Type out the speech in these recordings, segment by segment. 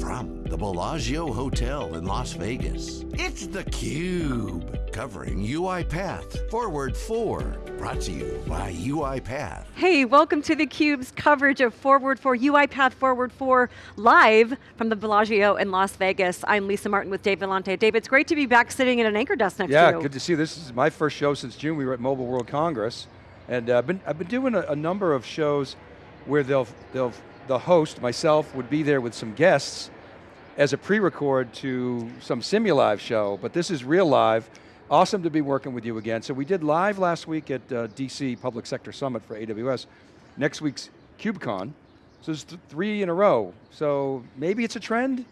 from the Bellagio Hotel in Las Vegas, it's theCUBE, covering UiPath Forward 4, brought to you by UiPath. Hey, welcome to theCUBE's coverage of Forward 4, UiPath Forward 4, live from the Bellagio in Las Vegas. I'm Lisa Martin with Dave Vellante. Dave, it's great to be back sitting in an anchor desk next yeah, to you. Yeah, good to see you. This is my first show since June. We were at Mobile World Congress. And uh, I've, been, I've been doing a, a number of shows where they'll, they'll, the host, myself, would be there with some guests as a pre-record to some Simulive show, but this is real live. Awesome to be working with you again. So we did live last week at uh, DC Public Sector Summit for AWS. Next week's KubeCon. So it's th three in a row. So maybe it's a trend,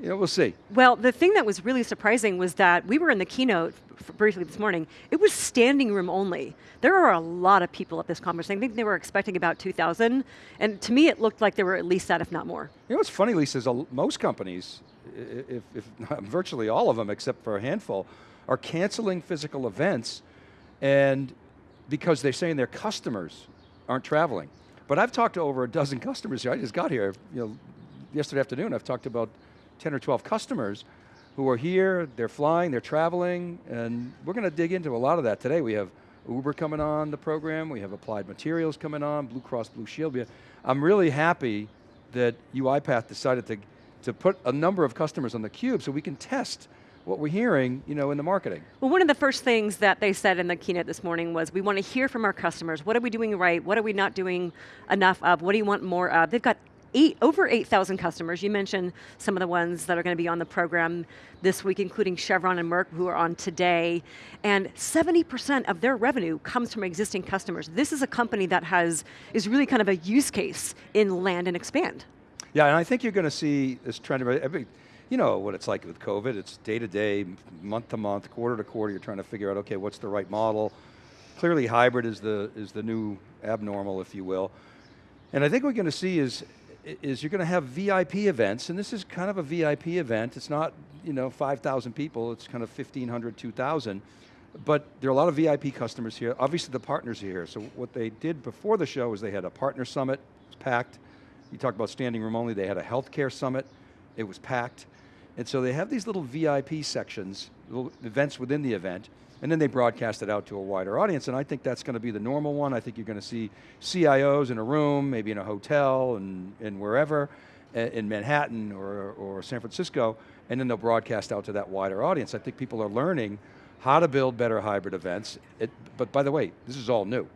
you know, we'll see. Well, the thing that was really surprising was that we were in the keynote briefly this morning, it was standing room only. There are a lot of people at this conference. I think they were expecting about 2,000, and to me it looked like there were at least that, if not more. You know what's funny, Lisa, is most companies, if, if virtually all of them except for a handful, are canceling physical events and because they're saying their customers aren't traveling. But I've talked to over a dozen customers here. I just got here, you know, yesterday afternoon. I've talked about 10 or 12 customers who are here, they're flying, they're traveling, and we're going to dig into a lot of that today. We have Uber coming on the program, we have Applied Materials coming on, Blue Cross Blue Shield. I'm really happy that UiPath decided to, to put a number of customers on the cube so we can test what we're hearing you know, in the marketing. Well, one of the first things that they said in the keynote this morning was we want to hear from our customers. What are we doing right? What are we not doing enough of? What do you want more of? They've got eight, over 8,000 customers. You mentioned some of the ones that are going to be on the program this week, including Chevron and Merck, who are on today. And 70% of their revenue comes from existing customers. This is a company that has, is really kind of a use case in land and expand. Yeah, and I think you're going to see this trend, every, you know what it's like with COVID, it's day to day, month to month, quarter to quarter, you're trying to figure out, okay, what's the right model? Clearly hybrid is the, is the new abnormal, if you will. And I think what we're going to see is is you're going to have VIP events, and this is kind of a VIP event. It's not, you know, 5,000 people, it's kind of 1,500, 2,000. But there are a lot of VIP customers here. Obviously the partners are here. So what they did before the show is they had a partner summit, it's packed. You talked about standing room only, they had a healthcare summit, it was packed. And so they have these little VIP sections, events within the event, and then they broadcast it out to a wider audience, and I think that's going to be the normal one. I think you're going to see CIOs in a room, maybe in a hotel, and, and wherever, in Manhattan or, or San Francisco, and then they'll broadcast out to that wider audience. I think people are learning how to build better hybrid events, it, but by the way, this is all new.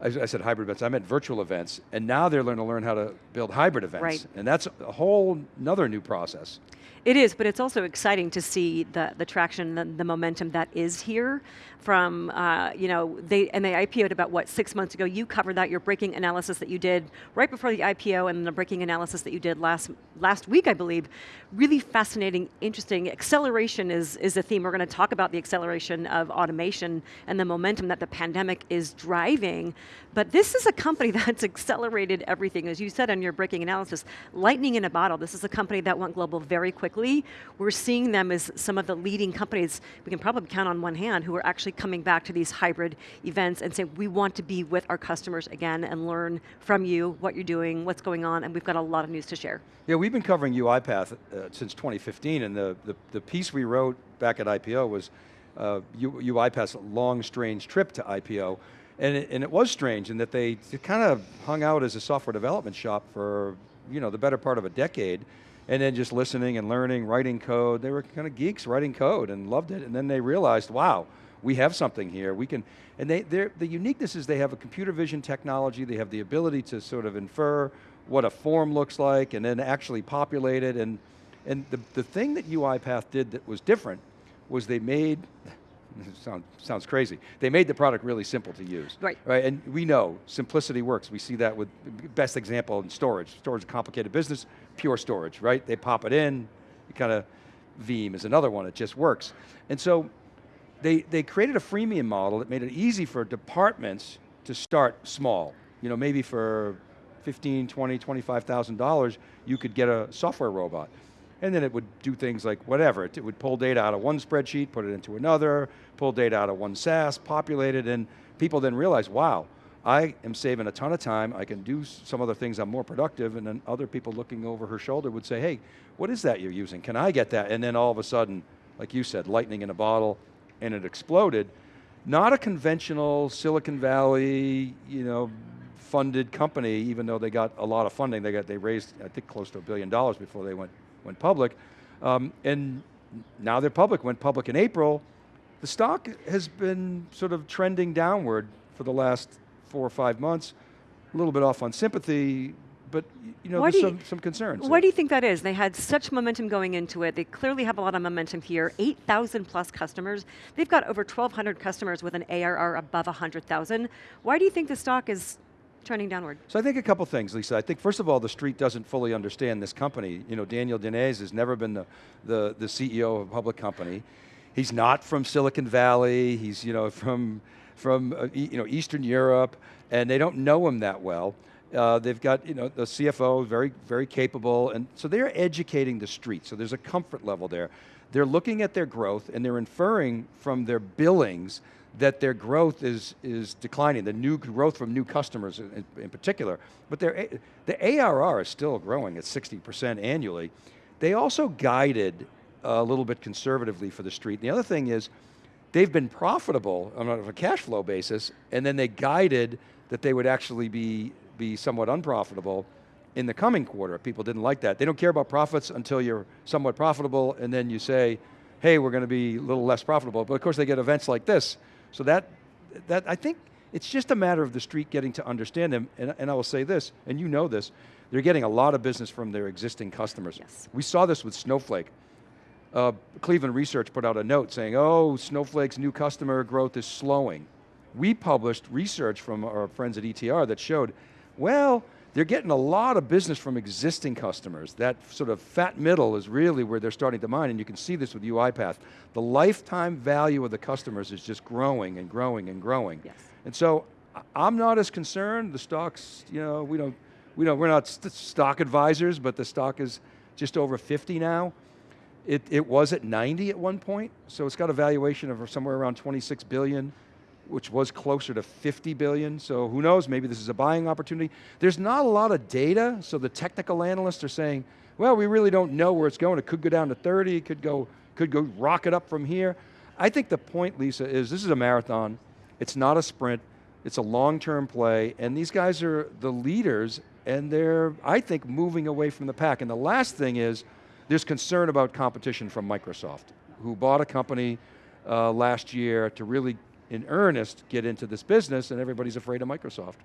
I, I said hybrid events, I meant virtual events, and now they're learning to learn how to build hybrid events. Right. And that's a whole another new process. It is, but it's also exciting to see the, the traction, the, the momentum that is here from, uh, you know, they, and they IPO'd about what, six months ago. You covered that, your breaking analysis that you did right before the IPO and the breaking analysis that you did last, last week, I believe. Really fascinating, interesting. Acceleration is, is a theme. We're going to talk about the acceleration of automation and the momentum that the pandemic is driving. But this is a company that's accelerated everything. As you said in your breaking analysis, lightning in a bottle. This is a company that went global very quickly. We're seeing them as some of the leading companies, we can probably count on one hand, who are actually coming back to these hybrid events and saying, we want to be with our customers again and learn from you what you're doing, what's going on, and we've got a lot of news to share. Yeah, we've been covering UiPath uh, since 2015, and the, the, the, piece we wrote back at IPO was uh, UiPath's long, strange trip to IPO, and it, and it was strange in that they kind of hung out as a software development shop for you know, the better part of a decade, and then just listening and learning, writing code. They were kind of geeks writing code and loved it, and then they realized, wow, we have something here. We can, and they, the uniqueness is they have a computer vision technology, they have the ability to sort of infer what a form looks like and then actually populate it. And, and the, the thing that UiPath did that was different was they made, sound, sounds crazy, they made the product really simple to use. Right. Right, and we know simplicity works. We see that with, best example in storage. Storage is a complicated business, pure storage, right? They pop it in, you kind of, Veeam is another one, it just works. And so they, they created a freemium model that made it easy for departments to start small. You know, maybe for 15, 20, $25,000, you could get a software robot. And then it would do things like whatever. It, would pull data out of one spreadsheet, put it into another, pull data out of one SaaS, populate it, and people then realize, wow, I am saving a ton of time, I can do some other things, I'm more productive, and then other people looking over her shoulder would say, hey, what is that you're using? Can I get that? And then all of a sudden, like you said, lightning in a bottle, and it exploded. Not a conventional Silicon Valley, you know, funded company, even though they got a lot of funding. They got they raised, I think, close to a billion dollars before they went went public, um, and now they're public. Went public in April. The stock has been sort of trending downward for the last four or five months. A little bit off on sympathy, but you know, Why there's do you- some, some concerns. Why do you think that is? They had such momentum going into it. They clearly have a lot of momentum here. 8,000 plus customers. They've got over 1,200 customers with an ARR above 100,000. Why do you think the stock is trending downward? So I think a couple things, Lisa. I think first of all, the street doesn't fully understand this company. You know, Daniel Dines has never been the, the, the CEO of a public company. He's not from Silicon Valley. He's you know from from uh, you know Eastern Europe, and they don't know him that well. Uh, they've got you know the CFO very very capable, and so they're educating the street. So there's a comfort level there. They're looking at their growth and they're inferring from their billings that their growth is, is declining, the new growth from new customers in, in particular. But their, the ARR is still growing at 60% annually. They also guided a little bit conservatively for the street. The other thing is, they've been profitable on a cash flow basis, and then they guided that they would actually be, be somewhat unprofitable in the coming quarter. People didn't like that. They don't care about profits until you're somewhat profitable, and then you say, hey, we're going to be a little less profitable. But of course, they get events like this. So that, that I think it's just a matter of the street getting to understand them. And, and I will say this, and you know this, they're getting a lot of business from their existing customers. Yes. We saw this with Snowflake. Uh, Cleveland Research put out a note saying, oh, Snowflake's new customer growth is slowing. We published research from our friends at ETR that showed, well, they're getting a lot of business from existing customers. That sort of fat middle is really where they're starting to mine, and you can see this with UiPath. The lifetime value of the customers is just growing and growing and growing. Yes. And so I'm not as concerned. The stocks, you know, we don't, we don't, we're not st- stock advisors, but the stock is just over 50 now. It, it was at 90 at one point, so it's got a valuation of somewhere around 26 billion, which was closer to 50 billion. So who knows, maybe this is a buying opportunity. There's not a lot of data, so the technical analysts are saying, well, we really don't know where it's going. It could go down to 30, it could go, could go rocket up from here. I think the point, Lisa, is this is a marathon. It's not a sprint. It's a long-term play, and these guys are the leaders, and they're, I think, moving away from the pack. And the last thing is, there's concern about competition from Microsoft, who bought a company uh, last year to really, in earnest, get into this business, and everybody's afraid of Microsoft.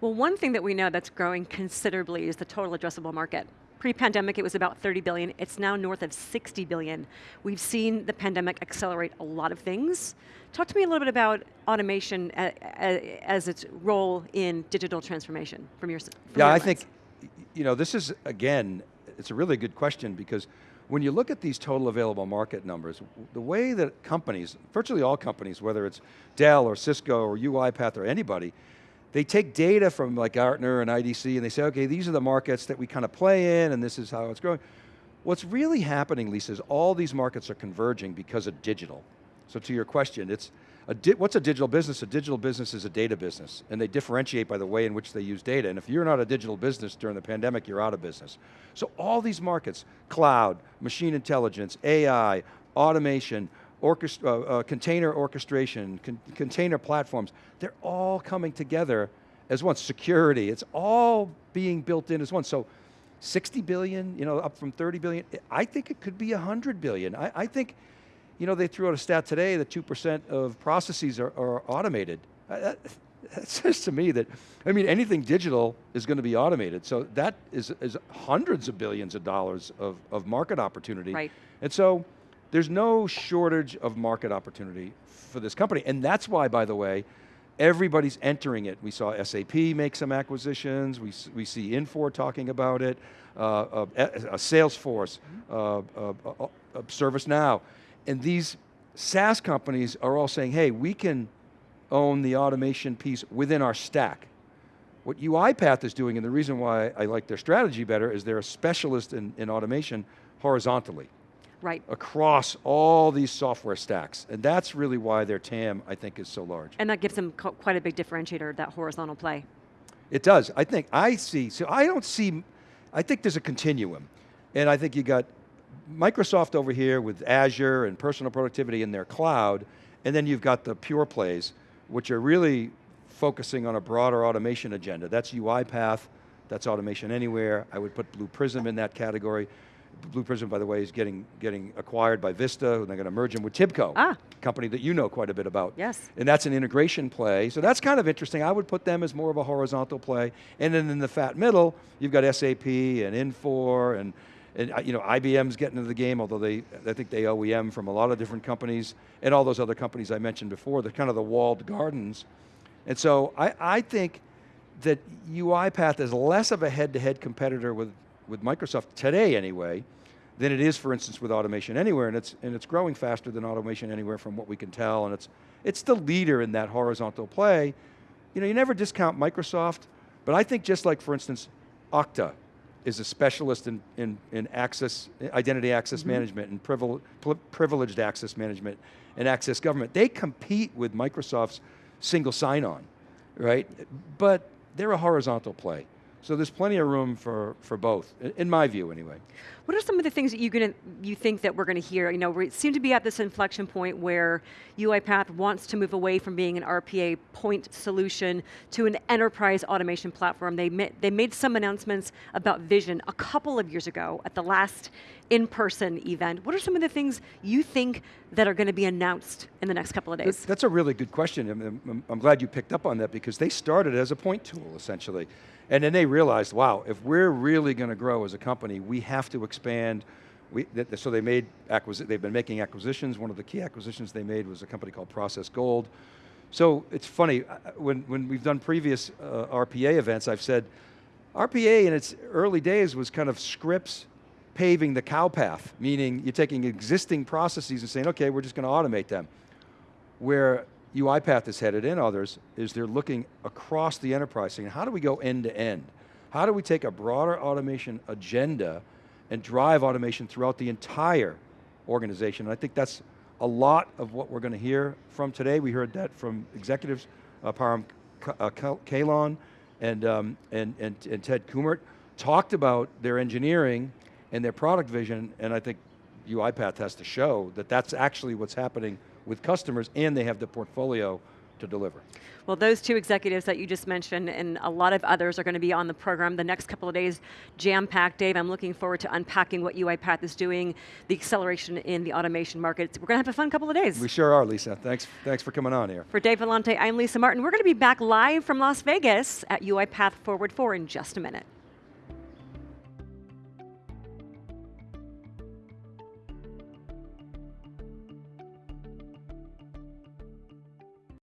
Well, one thing that we know that's growing considerably is the total addressable market. Pre-pandemic, it was about 30 billion. It's now north of 60 billion. We've seen the pandemic accelerate a lot of things. Talk to me a little bit about automation as its role in digital transformation from your from Yeah, your I lens. think, you know, this is, again, it's a really good question because when you look at these total available market numbers, the way that companies, virtually all companies, whether it's Dell or Cisco or UiPath or anybody, they take data from like Gartner and IDC and they say, okay, these are the markets that we kind of play in and this is how it's growing. What's really happening, Lisa, is all these markets are converging because of digital. So to your question, it's a what's a digital business? A digital business is a data business, and they differentiate by the way in which they use data. And if you're not a digital business during the pandemic, you're out of business. So all these markets, cloud, machine intelligence, AI, automation, orchest- uh, uh, container orchestration, con- container platforms, they're all coming together as one. Security, it's all being built in as one. So 60 billion, you know, up from 30 billion. I think it could be 100 billion. I, I think, you know, they threw out a stat today that 2% of processes are, are automated. Uh, That, that says to me that, I mean, anything digital is going to be automated. So that is, is hundreds of billions of dollars of, of market opportunity. Right. And so there's no shortage of market opportunity for this company. And that's why, by the way, everybody's entering it. We saw SAP make some acquisitions. We, we see Infor talking about it. Uh, uh, uh, Salesforce, uh, uh, uh, uh, ServiceNow. And these SaaS companies are all saying, hey, we can own the automation piece within our stack. What UiPath is doing, and the reason why I like their strategy better, is they're a specialist in, in automation horizontally. Right. across all these software stacks. And that's really why their TAM, I think, is so large. And that gives them quite a big differentiator, that horizontal play. It does. I think, I see, so I don't see, I think there's a continuum. And I think you got Microsoft over here with Azure and personal productivity in their cloud, and then you've got the pure plays, which are really focusing on a broader automation agenda. That's UiPath, that's Automation Anywhere. I would put Blue Prism in that category. Blue Prism, by the way, is getting, getting acquired by Vista, and they're going to merge them with Tibco, Ah. company that you know quite a bit about. Yes. And that's an integration play. So that's kind of interesting. I would put them as more of a horizontal play. And then in the fat middle, you've got SAP and Infor and, and uh, you know, IBM's getting into the game, although they, I think they OEM from a lot of different companies and all those other companies I mentioned before. They're kind of the walled gardens. And so I, I think that UiPath is less of a head-to-head competitor with, with Microsoft today anyway, than it is, for instance, with Automation Anywhere, and it's, and it's growing faster than Automation Anywhere from what we can tell, and it's, it's the leader in that horizontal play. You know, you never discount Microsoft, but I think just like, for instance, Okta is a specialist in, in, in access, identity access mm-hmm. management and privil, privileged access management and access government. They compete with Microsoft's single sign-on, right? But they're a horizontal play. So there's plenty of room for, for both, in- my view anyway. What are some of the things that you gonna you think that we're going to hear? You know, we seem to be at this inflection point where UiPath wants to move away from being an RPA point solution to an enterprise automation platform. They ma- they made some announcements about vision a couple of years ago at the last in-person event. What are some of the things you think that are going to be announced in the next couple of days? That's a really good question. I'm- I'm glad you picked up on that because they started as a point tool, essentially. And then they realized, wow, if we're really going to grow as a company, we have to expand. We, so they made, they've been making acquisitions. One of the key acquisitions they made was a company called Process Gold. So it's funny, uh, when, when we've done previous uh, RPA events, I've said, RPA in its early days was kind of scripts paving the cow path, meaning you're taking existing processes and saying, okay, we're just going to automate them. Where UiPath is headed and others is they're looking across the enterprise saying, how do we go end to end? How do we take a broader automation agenda and drive automation throughout the entire organization? And I think that's a lot of what we're going to hear from today. We heard that from executives, uh, Param uh, Kahlon and, um, and, and, and Ted Kummert talked about their engineering and their product vision, and I think UiPath has to show that that's actually what's happening with customers and they have the portfolio to deliver. Well, those two executives that you just mentioned and a lot of others are going to be on the program the next couple of days, jam-packed. Dave, I'm looking forward to unpacking what UiPath is doing, the acceleration in the automation market. We're going to have a fun couple of days. We sure are, Lisa. Thanks, thanks for coming on here. For Dave Vellante, I'm Lisa Martin. We're going to be back live from Las Vegas at UiPath Forward 4 in just a minute.